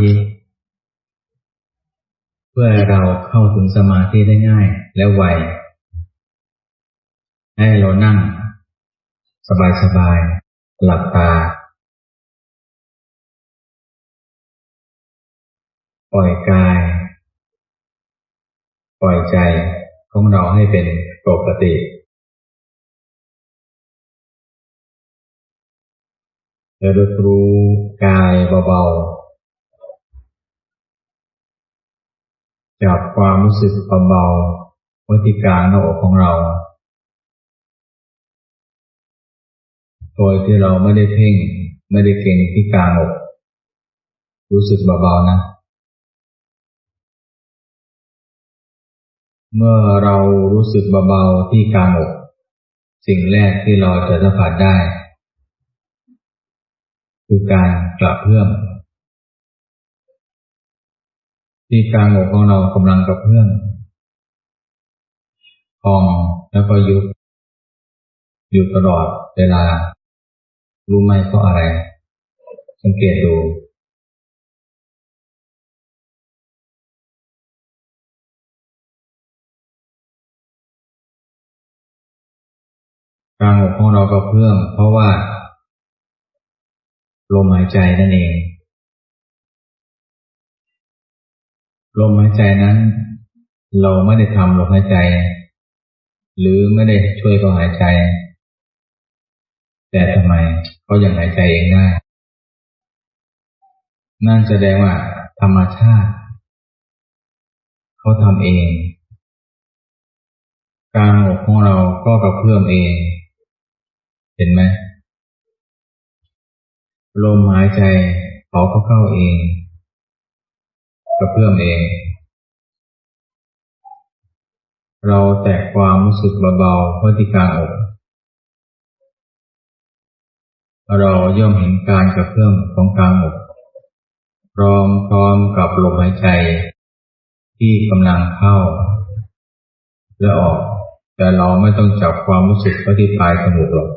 ธิ เพื่อเราเข้าถึงสมาธิได้ง่ายและไว ให้เรานั่ง สบายๆหลับตา ปล่อยกาย ปล่อยใจของเราให้เป็นปกติแล้วรู้กายเบาๆ จับความรู้สึกเบาๆว้ที่กลางหน้าอกของเรา โดยที่เราไม่ได้เพ่ง ไม่ได้เก่งที่กลางอก รู้สึกเบาๆนะ เมื่อเรารู้สึกเบาๆที่กลางอก สิ่งแรกที่เราจะสัมผัสได้ คือการกระเพื่อม ที่กลางอกของเรากำลังกระเพื่อมพองแล้วก็ยุบอยู่ตลอดเวลา รู้ไหมเพราะอะไร สังเกตดูกลางอกของเรากระเพื่อมเพราะว่า ลมหายใจนั่นเอง ลมหายใจนั้น เราไม่ได้ทำลมหายใจ หรือไม่ได้ช่วยเขาหายใจ แต่ทำไมเขายังหายใจเองได้นั่นแสดงว่า ธรรมชาติ เขาทำเอง กางอกของเราก็กระเพื่อมเอง เห็นไหมลมหายใจเขาก็เข้าเอง กระเพื่อมเอง เราแตะความรู้สึกเบาๆไว้ที่กลางอก เราย่อมเห็นการกระเพื่อมของกลางอกพร้อมพร้อมกับลมหายใจ ที่กำลังเข้า และออก แต่เราไม่ต้องจับความรู้สึกไว้ที่ปลายจมูกหรอก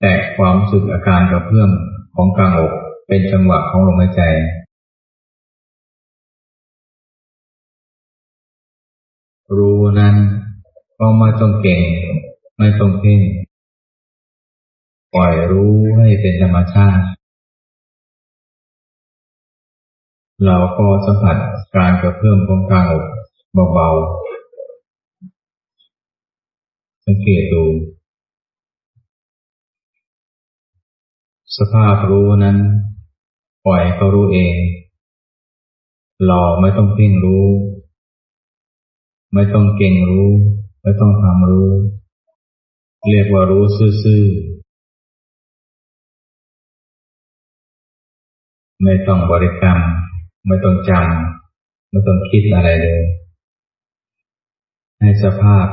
แต่ความรู้สึกอาการกระเพื่อมของกลางอก เป็นจังหวะของลมหายใจรู้นั้นก็ไม่ต้องเก่ง ไม่ต้องเพ่งปล่อยรู้ให้เป็นธรรมชาติ เราก็สัมผัสการกระเพื่อมของกลางอกเบาๆสังเกตดู สภาพรู้นั้น ปล่อยเขารู้เองเราไม่ต้องเพ่งรู้ ไม่ต้องเก่งรู้ ไม่ต้องทำรู้ เรียกว่ารู้ซื่อๆไม่ต้องบริกรรม ไม่ต้องจำไม่ต้องคิดอะไรเลย ให้สภาพ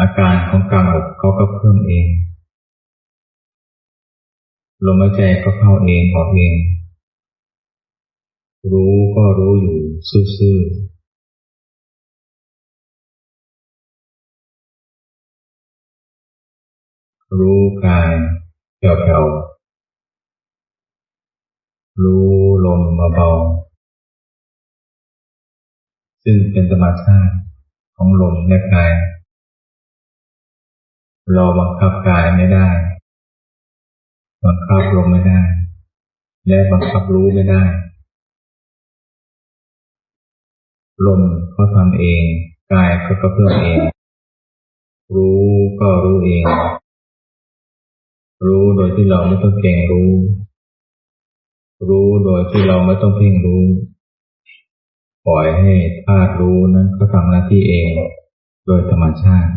อาการของกลางอกเขาก็เพิ่มเอง ลมหายใจก็เข้าเองออกเอง รู้ก็รู้อยู่ซื่อๆรู้กายแผ่วๆรู้ลมเบาๆซึ่งเป็นธรรมชาติของลมและกาย เราบังคับกายไม่ได้ บังคับลมไม่ได้ และบังคับรู้ไม่ได้ลมเขาทำเอง กายก็กระเพื่อมเอง รู้ก็รู้เอง รู้โดยที่เราไม่ต้องเก่งรู้ รู้โดยที่เราไม่ต้องเพ่งรู้ ปล่อยให้ธาตุรู้นั้นเขาทำหน้าที่เอง โดยธรรมชาติ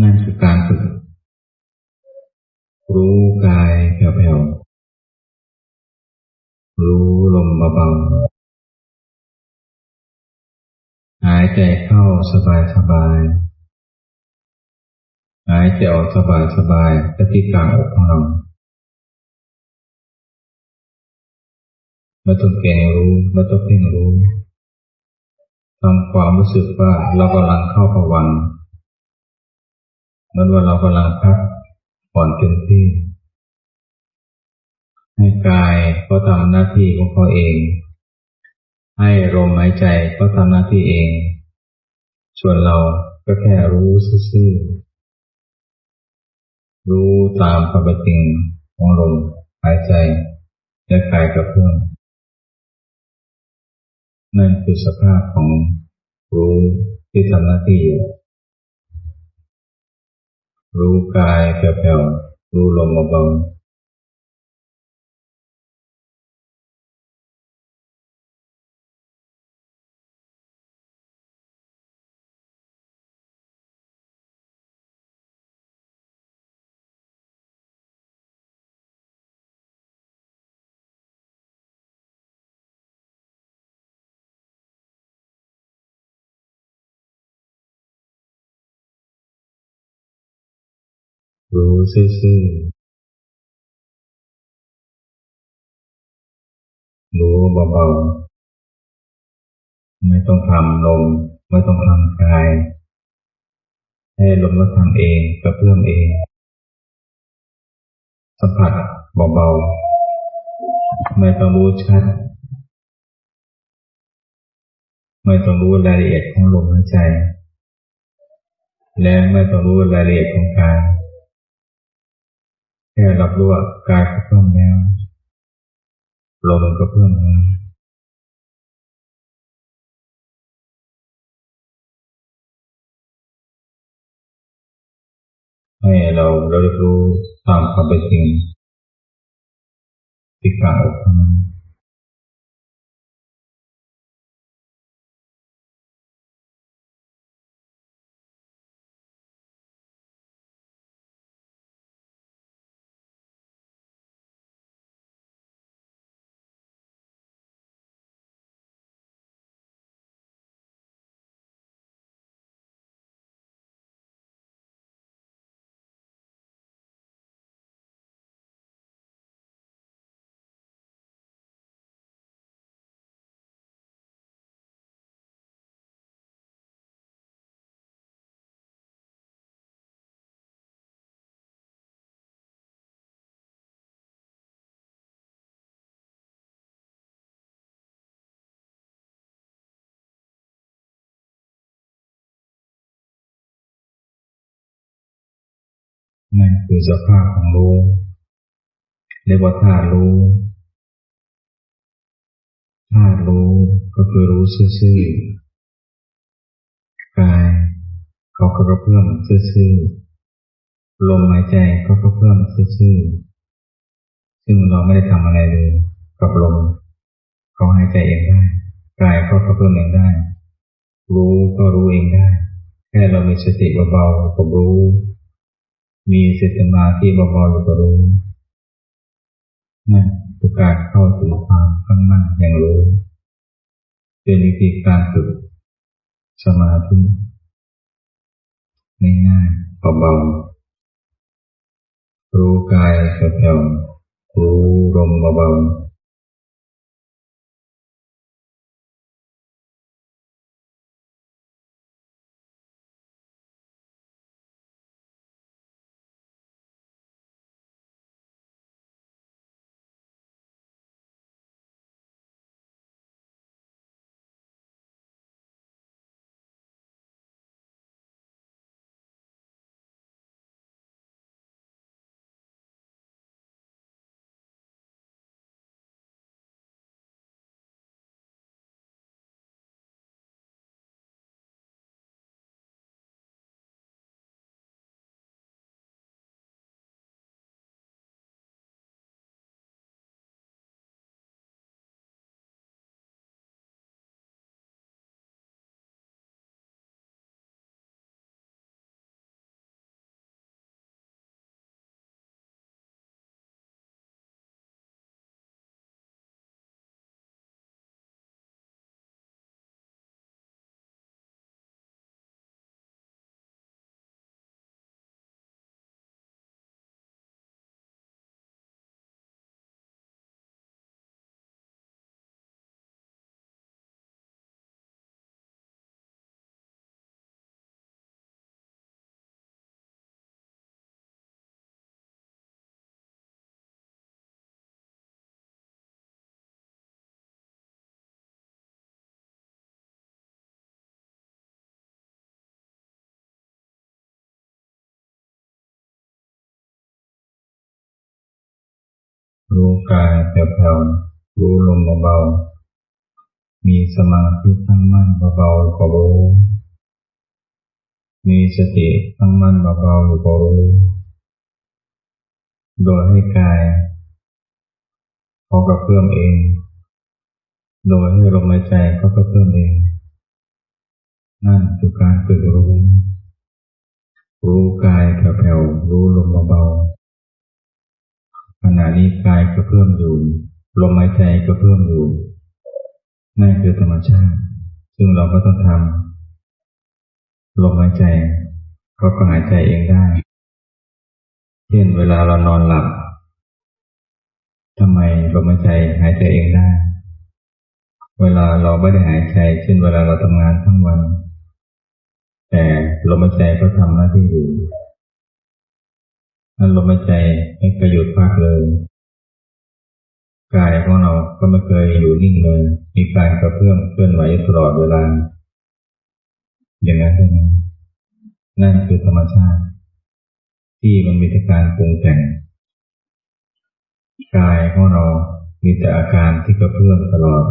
นั่นคือการฝึก รู้กายแผ่วๆรู้ลมเบาๆหายใจเข้าสบายๆหายใจออกสบายๆที่กลางอกของเราไม่ต้องเก่งรู้ไม่ต้องเพ่งรู้ทำความรู้สึกว่าเรากำลังเข้าภวังเหมือนว่าเรากำลังพัก ผ่อนเต็มที่ให้กายเขาทำหน้าที่ของเขาเอง ให้ลมหายใจเขาทำหน้าที่เอง ส่วนเราก็แค่รู้ซื่อรู้ตามความเป็นจริงของลมหายใจและกายกับเพื่อนนั่นคือสภาพของรู้ที่ทำหน้าที่อยู่ รู้กายแผ่วๆรู้ลมเบาๆ รู้ซื่อๆรู้เบาๆไม่ต้องทำลมไม่ต้องทำกาย ให้ลมก็ทำเองกระเพื่อมเอง สัมผัสเบาๆไม่ต้องรู้ชัด ไม่ต้องรู้รายละเอียดของลมหายใจ และไม่ต้องรู้รายละเอียดของกาย แค่รับรู้ว่ากายก็เพิ่มแล้วลมก็เพิ่มแล้วให้เราเรารู้ตามความเป็นจริงที่กลางอกนั้น คือสภาพของรู้เรียกว่าธาตุรู้ธาตุรู้ก็คือรู้ซื่อกายเขาก็กระเพื่อมซื่อลมหายใจเขาก็เพื่อมซื่อซึ่งเราไม่ได้ทำอะไรเลยกับลมเขาหายใจเองได้กายก็กระเพื่มเองได้ รู้ก็รู้เองได้ แค่เรามีสติเบาๆกับรู้ มีสติมาที่เบาๆอยู่กับรู้นั่นคือกาสเข้าถึงความข้างมั่นอย่างรู้เป็นวิธีการฝึกสมาธิง่ายๆเบาๆรู้กายแผ่วๆรู้ลมเบาๆ รู้กายแผ่วๆรู้ลมเบาๆมีสมาธิตั้งมั่นเบาๆก็รู้ มีสติตั้งมั่นเบาๆก็รู้ โดยให้กายเขากระเพื่อมเอง โดยให้ลมหายใจเขากระเพื่อมเอง นั่นคือการฝึกรู้ รู้กายแผ่วๆรู้ลมเบาๆ ขณะนี้กายกระเพื่มอยู่ลมหายใจกระเพื่มอยู่นั่นคือธรรมชาติ ซึ่งเราก็ต้องทำลมหายใจเขาก็หายใจเองได้ เช่นเวลาเรานอนหลับทำไมลมหายใจหายใจเองได้ เวลาเราไม่ได้หายใจ เช่นเวลาเราทำงานทั้งวัน แต่ลมหายใจก็ทำหน้าที่อยู่ นั่นลมหายใจไม่เคยหยุดพักเลยกายของเราก็ไม่เคยอยู่นิ่งเลย มีการกระเพื่อมเคลื่อนไหวตลอดเวลา อย่างนั้นใช่ไหมนั่นคือธรรมชาติ ที่มันมีการปรุงแต่งกายของเรา มีแต่อาการที่กระเพื่อมตลอด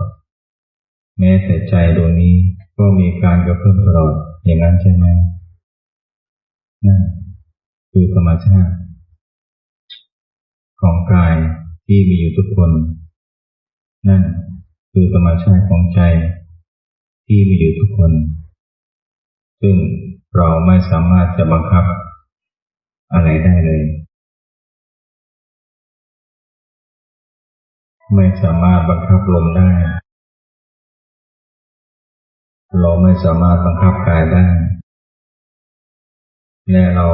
แม้แต่ใจดวงนี้ก็มีการกระเพื่อมตลอด อย่างนั้นใช่ไหมนั่นคือธรรมชาติ ของกายที่มีอยู่ทุกคน นั่นคือธรรมชาติของใจที่มีอยู่ทุกคน ซึ่งเราไม่สามารถจะบังคับอะไรได้เลย ไม่สามารถบังคับลมได้ เราไม่สามารถบังคับกายได้ และเรา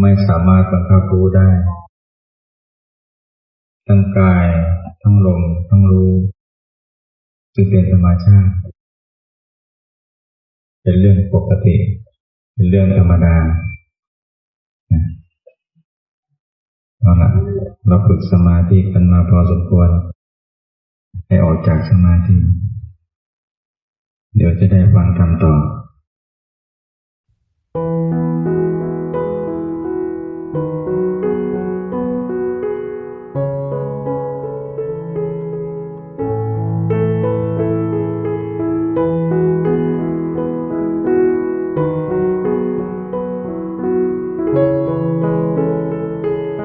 ไม่สามารถบังคับรู้ได้ ทั้งกาย ทั้งลม ทั้งรู้จึงเป็นธรรมชาติ เป็นเรื่องปกติ เป็นเรื่องธรรมดาเอาละเราฝึกสมาธิกันมาพอสมควร ให้ออกจากสมาธิ เดี๋ยวจะได้ฟังคำต่อ thank you